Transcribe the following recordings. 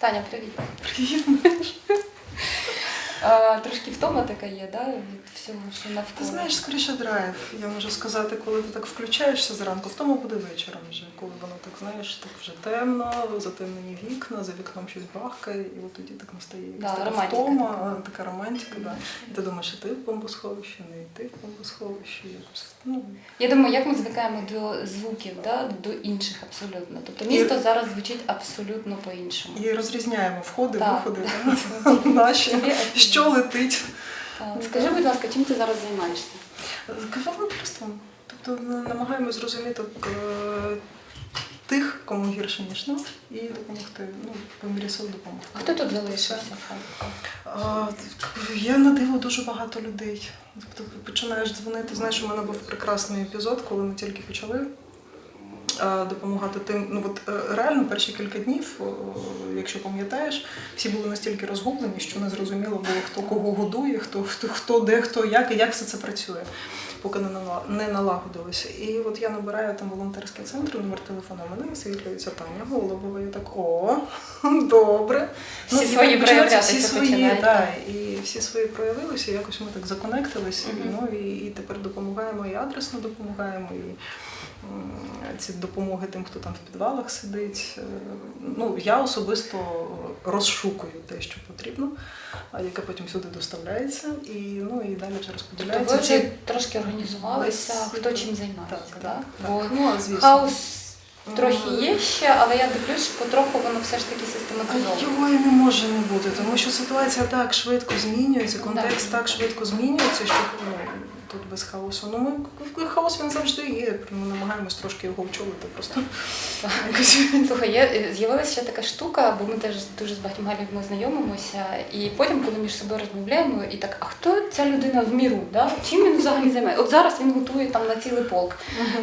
Таня, привіт. Привіт. А, трошки втома така є, да, від всього, що Ти знаєш, скоріше драйв. Я можу сказати, коли ти так включаєшся зранку, в тому буде вечором вже, коли воно так знаєш, так вже темно, затемнені вікна, за вікном щось бахкає, і от тоді так настає Да, така романтика втома, така. така романтика. Да. І ти думаєш, і ти в бомбосховищі, не йти в бомбосховищі. Якось, ну, Я думаю, як ми звикаємо до звуків, да, до інших абсолютно. Тобто місто зараз звучить абсолютно по-іншому. і розрізняємо входи, Так. виходи, да, наші, що летить. Скажи, будь ласка, чим ти зараз займаєшся? Волонтерством. Тобто ми намагаємось зрозуміти е, тих, кому гірше, ніж нам, і допомогти, ну, по мірі сил допомогти. Хто тут залишився? Я на диво дуже багато людей. Тобто починаєш дзвонити. Знаєш, у мене був прекрасний епізод, коли ми тільки почали. А, Допомагати тим, ну от е, реально перші кілька днів, якщо пам'ятаєш, всі були настільки розгублені, що не зрозуміло було, хто кого годує, хто, хто, хто де, хто як і як все це працює, поки не нала- не налагодилося. І от я набираю там волонтерський центр, номер телефону мене висвітлюється Таня Голубова. Я так, о, добре. Всі і свої проявлятися свої, починають, да, так. і всі свої проявилися, якось ми так законектилися, ну і, і тепер допомагаємо і адресно допомагаємо, і ці допомоги тим, хто там в підвалах сидить. Е, Ну, я особисто розшукую те, що потрібно, а яке потім сюди доставляється, і ну і далі вже Тобто ви вже трошки організувалися, хто чим займається, так, да? так, Бо так. Ну, звісно. хаос трохи є ще, але я дивлюсь, що потроху воно все ж таки систематизовано. його і не може не бути, тому що ситуація так швидко змінюється, контекст так швидко змінюється, що ну, тут без хаосу. Ну ми хаос він завжди є. Ми намагаємось трошки його очолити просто. Слухай, е, з'явилася ще така штука, бо ми теж дуже з багатьма людьми знайомимося, і потім, коли між собою розмовляємо, і так, а хто ця людина в міру? Да? Чим він взагалі займається? От зараз він готує там на цілий полк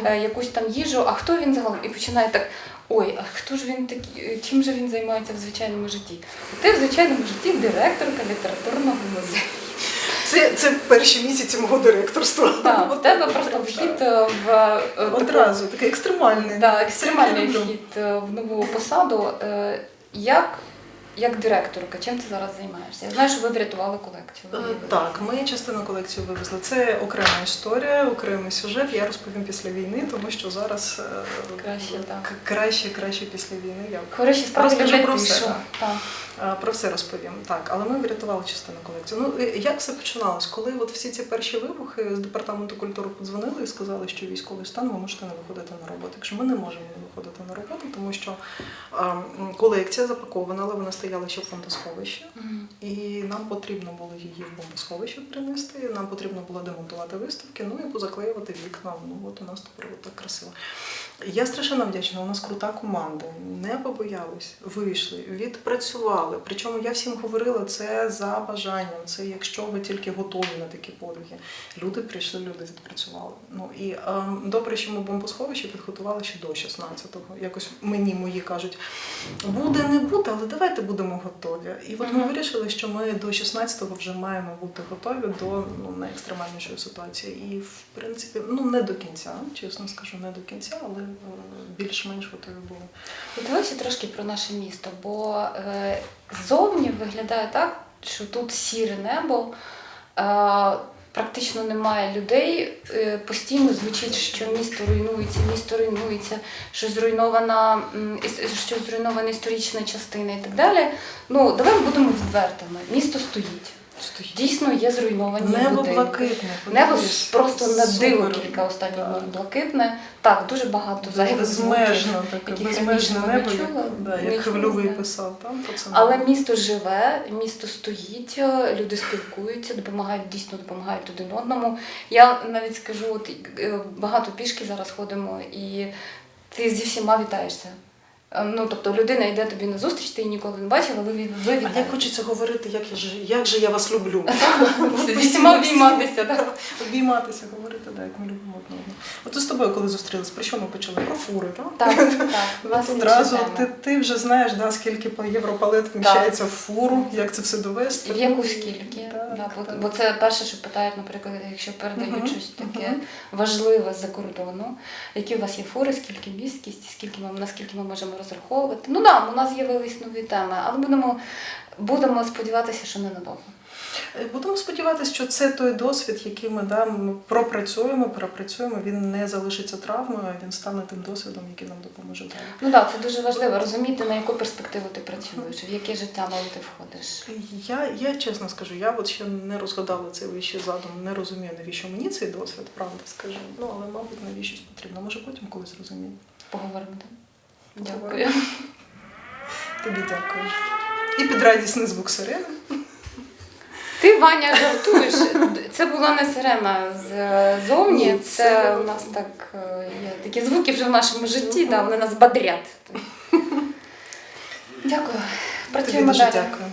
е, якусь там їжу, а хто він загалом? І починає так. Ой, а хто ж він такий, е, чим же він займається в звичайному житті? Ти в звичайному житті директорка літературного музею. Це, це перші місяці мого директорства. Так, в тебе просто вхід е, в е, одразу, такий екстремальний. Так, екстремальний вхід е, в нову посаду. Як, як директорка, чим ти зараз займаєшся? Я знаю, що ви врятували колекцію. Е, Так, ми частину колекції вивезли. Це окрема історія, окремий сюжет. Я розповім після війни, тому що зараз е, Краще, так. краще, краще після війни. Я Хороші справи Розкажу про все, Так. Е, Про все розповім. Так, але ми врятували частину колекції. Ну як все починалось? Коли от всі ці перші вибухи з департаменту культури подзвонили і сказали, що військовий стан ви можете не виходити на роботу. Якщо ми не можемо не виходити на роботу, тому що е, колекція запакована, але вона стояла ще в фондосховищі. І нам потрібно було її в бомбосховище принести, нам потрібно було демонтувати виставки, ну і позаклеювати вікна. Ну от у нас тепер так красиво. Я страшенно вдячна, у нас крута команда. Не побоялись, вийшли, відпрацювали. Причому я всім говорила це за бажанням. Це якщо ви тільки готові на такі подвиги. Люди прийшли, люди відпрацювали. Ну і ем, добре, що ми бомбосховище підготували ще до 16-го. Якось мені мої кажуть, буде, не буде, але давайте будемо готові. І от ми вирішили, що ми до 16-го вже маємо бути готові до ну, найекстремальнішої ситуації. І в принципі, ну не до кінця, чесно скажу, не до кінця, але е, більш-менш готові були. Давайте трошки про наше місто, бо е, ззовні виглядає так, що тут сіре небо, е, практично немає людей. Е, постійно звучить, що місто руйнується, місто руйнується, що зруйнована, що зруйнована історична частина і так далі. Ну, давай будемо відвертими. Місто стоїть. Дійсно є зруйновані Небо будинки. блакитне. Небо просто на диво кілька останніх днів блакитне. Так, дуже багато зайвих. Безмежно таке, безмежне небо, як, да, як Хвильовий писав там. Але місто живе, місто стоїть, люди спілкуються, допомагають, дійсно допомагають один одному. Я навіть скажу, от е, багато пішки зараз ходимо, і ти зі всіма вітаєшся. Е, Ну, тобто людина йде тобі на зустріч, ти її ніколи не бачила, ви, від- ви А як хочеться говорити, як, я ж, як же я вас люблю. Всіма обійматися, так. Обійматися, говорити, так, як ми любимо одного. От з тобою, коли зустрілись, про що ми почали? Про фури, так? Так, так. одразу ти, ти вже знаєш, да, скільки по європалет вміщається в фуру, як це все довести. В яку скільки? Бо, це перше, що питають, наприклад, якщо передають щось таке важливе з-за кордону, які у вас є фури, скільки місць, скільки наскільки ми можемо розраховувати. Ну да, у нас з'явились нові теми, але будемо, будемо сподіватися, що ненадовго. Е, Будемо сподіватися, що це той досвід, який ми да, ми пропрацюємо, перепрацюємо. Він не залишиться травмою, а він стане тим досвідом, який нам допоможе далі. Ну так, це дуже важливо розуміти, на яку перспективу ти працюєш, в яке життя нове ти входиш. Я, я чесно скажу, я от ще не розгадала цей вищий задум, не розумію, навіщо мені цей досвід, правда скажу. Ну але, мабуть, навіщось потрібно. Може потім колись зрозумію. Поговоримо там. Дякую. Тобі дякую. І під радісний звук сирени. Ти, Ваня, жартуєш. Це була не сирена ззовні, Ні, це це- у нас так е, є такі звуки вже в нашому житті, да, вони нас бадрять. Дякую. Працюємо далі. дякую.